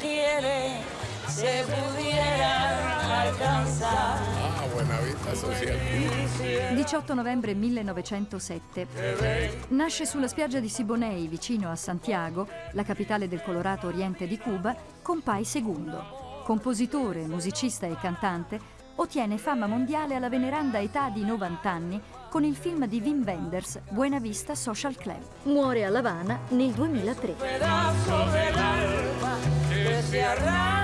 quiere se pudieran alcanzar. Ah, buena vista social. 18 novembre 1907. Nasce sulla spiaggia di Siboney, vicino a Santiago, la capitale del colorato oriente di Cuba, Compay II. Compositore, musicista e cantante, ottiene fama mondiale alla veneranda età di 90 anni con il film di Wim Wenders, Buena Vista Social Club. Muore a La Habana nel 2003. se arranca.